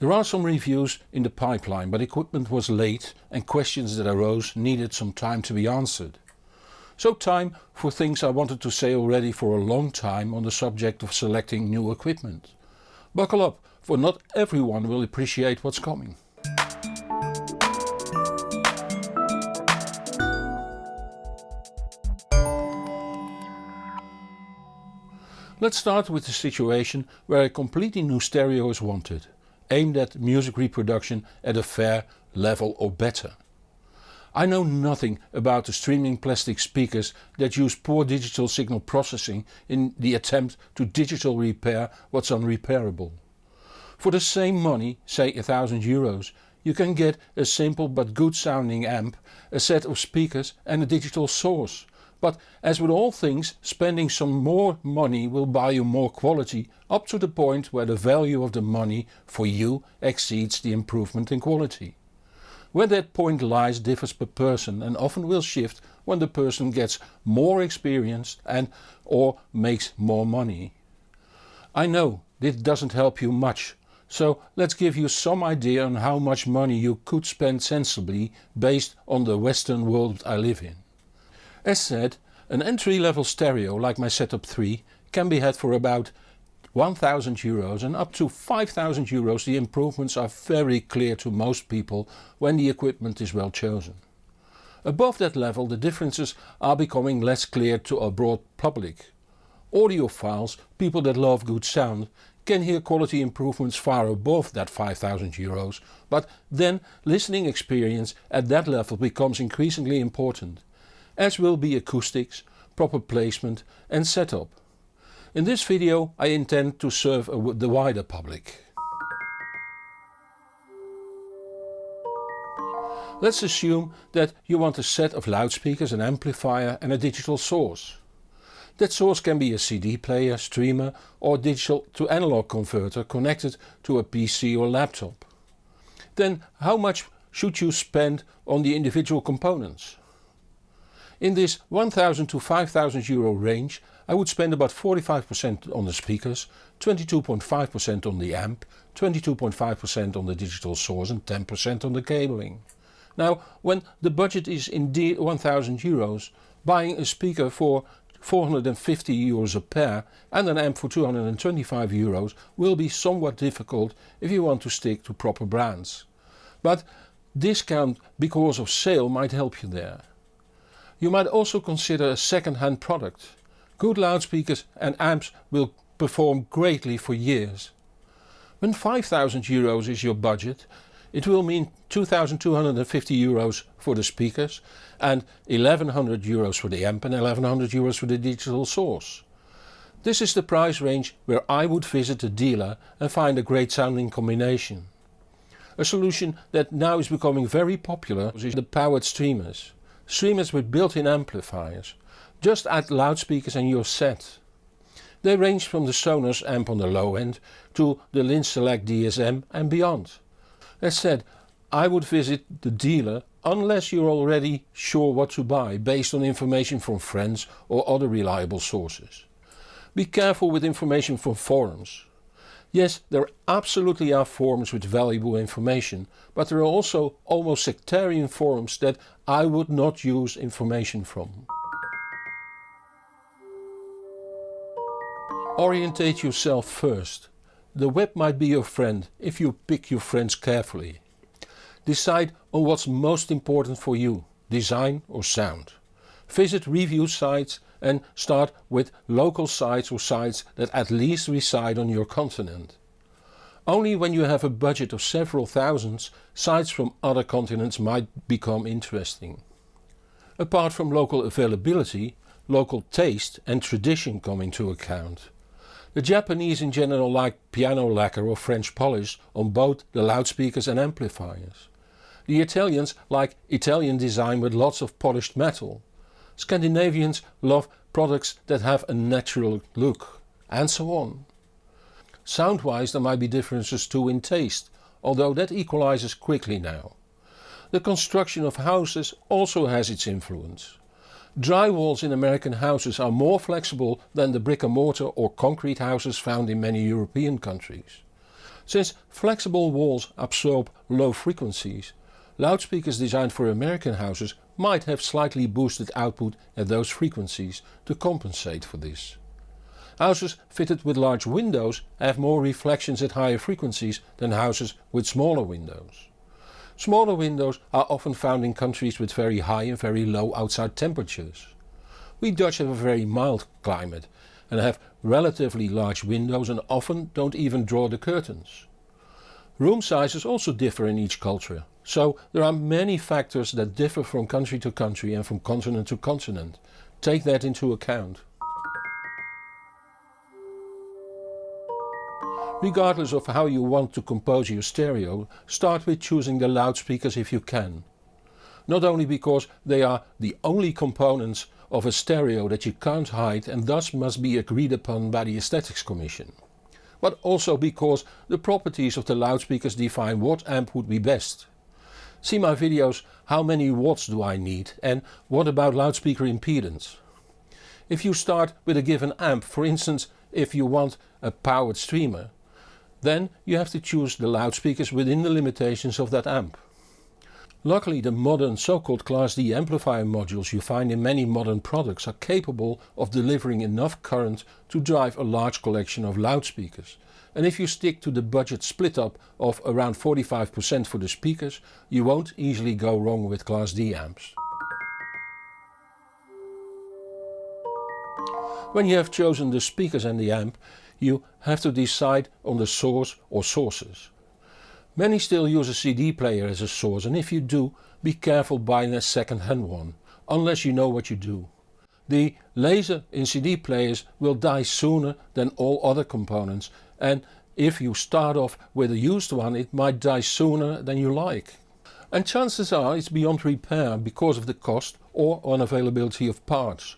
There are some reviews in the pipeline but equipment was late and questions that arose needed some time to be answered. So time for things I wanted to say already for a long time on the subject of selecting new equipment. Buckle up, for not everyone will appreciate what's coming. Let's start with the situation where a completely new stereo is wanted, aimed at music reproduction at a fair level or better. I know nothing about the streaming plastic speakers that use poor digital signal processing in the attempt to digital repair what's unrepairable. For the same money, say a thousand euros, you can get a simple but good sounding amp, a set of speakers and a digital source. But as with all things spending some more money will buy you more quality up to the point where the value of the money for you exceeds the improvement in quality. Where that point lies differs per person and often will shift when the person gets more experience and or makes more money. I know this doesn't help you much so let's give you some idea on how much money you could spend sensibly based on the western world I live in. As said, an entry level stereo like my Setup 3 can be had for about 1000 euros and up to 5000 euros the improvements are very clear to most people when the equipment is well chosen. Above that level the differences are becoming less clear to a broad public. Audiophiles, people that love good sound, can hear quality improvements far above that 5000 euros, but then listening experience at that level becomes increasingly important, as will be acoustics, proper placement and setup. In this video I intend to serve the wider public. Let's assume that you want a set of loudspeakers, an amplifier and a digital source. That source can be a CD player, streamer or digital to analog converter connected to a PC or laptop. Then how much should you spend on the individual components? In this 1000 to 5000 euro range I would spend about 45% on the speakers, 22.5% on the amp, 22.5% on the digital source and 10% on the cabling. Now when the budget is indeed 1000 euros, buying a speaker for 450 euros a pair and an amp for 225 euros will be somewhat difficult if you want to stick to proper brands. But discount because of sale might help you there. You might also consider a second-hand product. Good loudspeakers and amps will perform greatly for years. When 5000 euros is your budget it will mean 2250 euros for the speakers and 1100 euros for the amp and 1100 euros for the digital source. This is the price range where I would visit a dealer and find a great sounding combination. A solution that now is becoming very popular is the powered streamers. Streamers with built-in amplifiers. Just add loudspeakers and you're set. They range from the Sonos amp on the low end to the Linn Select DSM and beyond. As said, I would visit the dealer unless you're already sure what to buy based on information from friends or other reliable sources. Be careful with information from forums. Yes, there are absolutely are forums with valuable information, but there are also almost sectarian forums that I would not use information from. Orientate yourself first. The web might be your friend if you pick your friends carefully. Decide on what's most important for you, design or sound. Visit review sites and start with local sites or sites that at least reside on your continent. Only when you have a budget of several thousands, sites from other continents might become interesting. Apart from local availability, local taste and tradition come into account. The Japanese in general like piano lacquer or French polish on both the loudspeakers and amplifiers. The Italians like Italian design with lots of polished metal. Scandinavians love products that have a natural look. And so on. Sound-wise there might be differences too in taste, although that equalizes quickly now. The construction of houses also has its influence. Drywalls in American houses are more flexible than the brick and mortar or concrete houses found in many European countries. Since flexible walls absorb low frequencies, loudspeakers designed for American houses might have slightly boosted output at those frequencies to compensate for this. Houses fitted with large windows have more reflections at higher frequencies than houses with smaller windows. Smaller windows are often found in countries with very high and very low outside temperatures. We Dutch have a very mild climate and have relatively large windows and often don't even draw the curtains. Room sizes also differ in each culture, so there are many factors that differ from country to country and from continent to continent. Take that into account. Regardless of how you want to compose your stereo, start with choosing the loudspeakers if you can. Not only because they are the only components of a stereo that you can't hide and thus must be agreed upon by the Aesthetics Commission. But also because the properties of the loudspeakers define what amp would be best. See my videos how many watts do I need and what about loudspeaker impedance. If you start with a given amp, for instance if you want a powered streamer, then you have to choose the loudspeakers within the limitations of that amp. Luckily the modern so-called Class D amplifier modules you find in many modern products are capable of delivering enough current to drive a large collection of loudspeakers. And if you stick to the budget split up of around 45% for the speakers, you won't easily go wrong with Class D amps. When you have chosen the speakers and the amp, you have to decide on the source or sources. Many still use a CD player as a source and if you do, be careful buying a second hand one, unless you know what you do. The laser in CD players will die sooner than all other components and if you start off with a used one it might die sooner than you like. And chances are it's beyond repair because of the cost or unavailability of parts.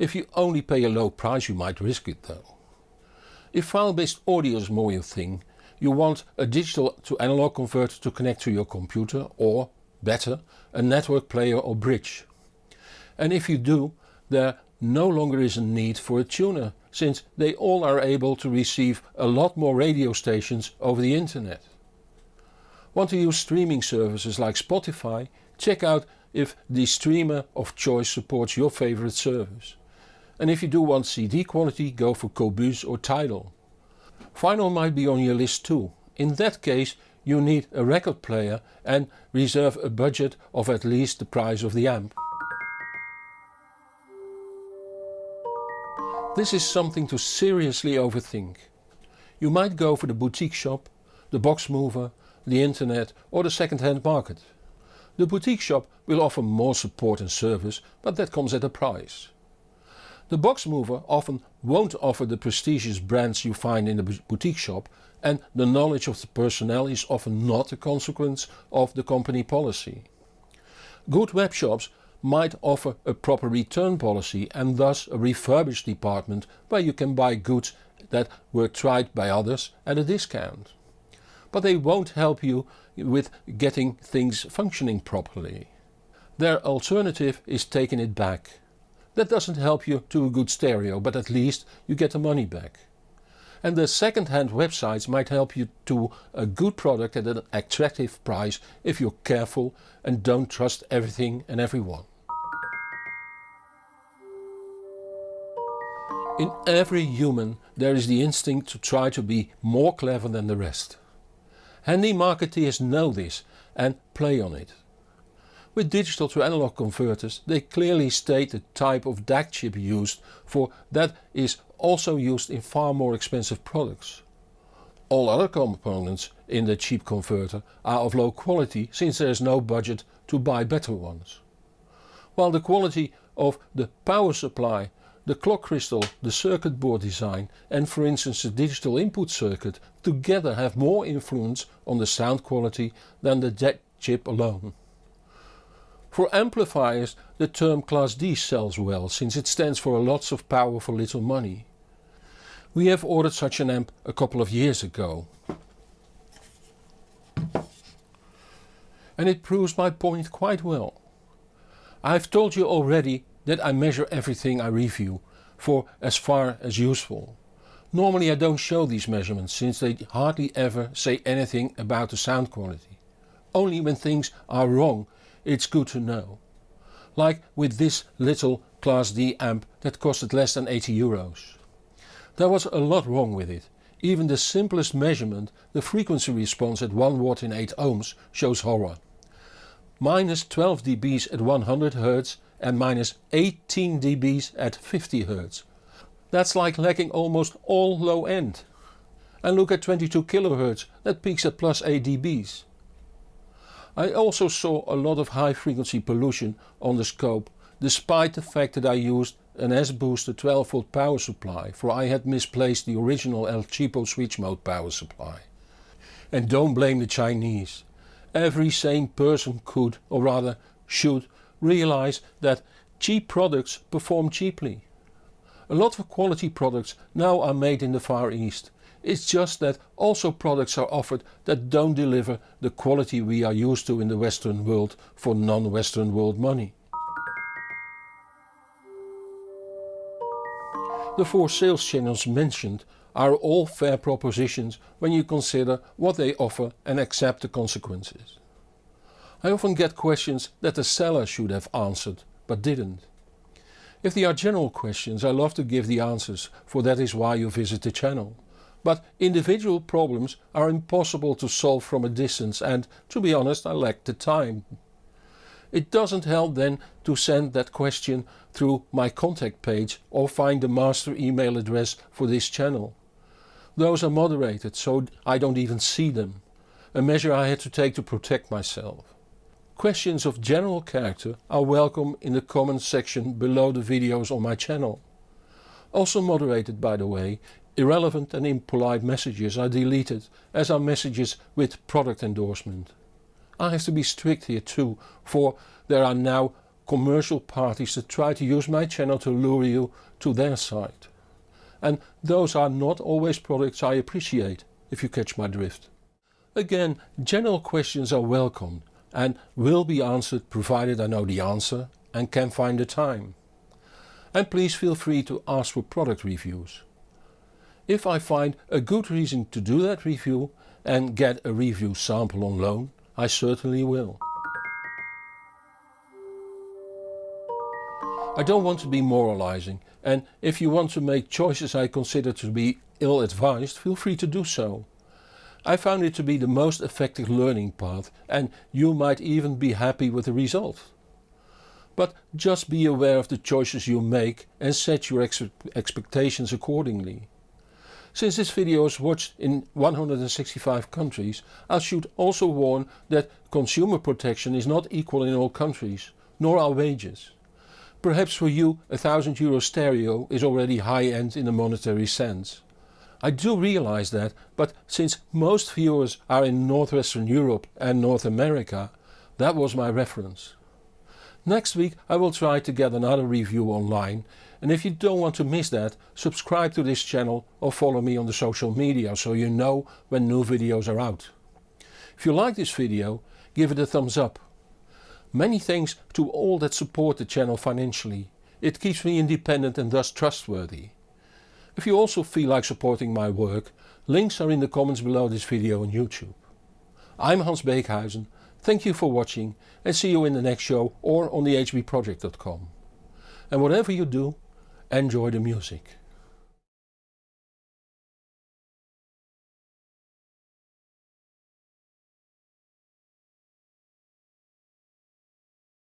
If you only pay a low price you might risk it though. If file-based audio is more your thing, you want a digital to analog converter to connect to your computer or, better, a network player or bridge. And if you do, there no longer is a need for a tuner, since they all are able to receive a lot more radio stations over the internet. Want to use streaming services like Spotify? Check out if the streamer of choice supports your favorite service. And if you do want CD quality go for Qobuz or Tidal. Vinyl might be on your list too. In that case you need a record player and reserve a budget of at least the price of the amp. This is something to seriously overthink. You might go for the boutique shop, the box mover, the internet or the second-hand market. The boutique shop will offer more support and service but that comes at a price. The box mover often won't offer the prestigious brands you find in the boutique shop and the knowledge of the personnel is often not a consequence of the company policy. Good web shops might offer a proper return policy and thus a refurbished department where you can buy goods that were tried by others at a discount. But they won't help you with getting things functioning properly. Their alternative is taking it back. That doesn't help you to a good stereo but at least you get the money back. And the second-hand websites might help you to a good product at an attractive price if you're careful and don't trust everything and everyone. In every human there is the instinct to try to be more clever than the rest. Handy marketeers know this and play on it. With digital to analog converters they clearly state the type of DAC chip used for that is also used in far more expensive products. All other components in the cheap converter are of low quality since there is no budget to buy better ones. While the quality of the power supply, the clock crystal, the circuit board design and for instance the digital input circuit together have more influence on the sound quality than the DAC chip alone. For amplifiers the term Class D sells well since it stands for lots of power for little money. We have ordered such an amp a couple of years ago. And it proves my point quite well. I've told you already that I measure everything I review for as far as useful. Normally I don't show these measurements since they hardly ever say anything about the sound quality. Only when things are wrong it's good to know. Like with this little Class D amp that costed less than 80 euros. There was a lot wrong with it. Even the simplest measurement, the frequency response at 1 watt in 8 ohms shows horror. Minus 12 dBs at 100 Hz and minus 18 dBs at 50 Hz. That's like lacking almost all low end. And look at 22 kHz, that peaks at plus 8 dBs. I also saw a lot of high frequency pollution on the scope despite the fact that I used an S-booster 12 volt power supply for I had misplaced the original El Cheapo switch mode power supply. And don't blame the Chinese. Every sane person could, or rather should, realize that cheap products perform cheaply. A lot of quality products now are made in the Far East. It's just that also products are offered that don't deliver the quality we are used to in the Western world for non-Western world money. The four sales channels mentioned are all fair propositions when you consider what they offer and accept the consequences. I often get questions that the seller should have answered but didn't. If they are general questions I love to give the answers for that is why you visit the channel. But individual problems are impossible to solve from a distance and, to be honest, I lack the time. It doesn't help then to send that question through my contact page or find the master email address for this channel. Those are moderated so I don't even see them, a measure I had to take to protect myself. Questions of general character are welcome in the comments section below the videos on my channel. Also moderated by the way, irrelevant and impolite messages are deleted as are messages with product endorsement. I have to be strict here too for there are now commercial parties that try to use my channel to lure you to their side. And those are not always products I appreciate, if you catch my drift. Again, general questions are welcome and will be answered provided I know the answer and can find the time. And please feel free to ask for product reviews. If I find a good reason to do that review and get a review sample on loan, I certainly will. I don't want to be moralizing and if you want to make choices I consider to be ill-advised feel free to do so. I found it to be the most effective learning path and you might even be happy with the result. But just be aware of the choices you make and set your ex expectations accordingly. Since this video is watched in 165 countries, I should also warn that consumer protection is not equal in all countries, nor are wages. Perhaps for you a 1000 euro stereo is already high end in a monetary sense. I do realize that, but since most viewers are in Northwestern Europe and North America, that was my reference. Next week I will try to get another review online and if you don't want to miss that, subscribe to this channel or follow me on the social media so you know when new videos are out. If you like this video, give it a thumbs up. Many thanks to all that support the channel financially. It keeps me independent and thus trustworthy. If you also feel like supporting my work, links are in the comments below this video on YouTube. I'm Hans Beekhuyzen Thank you for watching and see you in the next show or on the hbproject.com. And whatever you do, enjoy the music.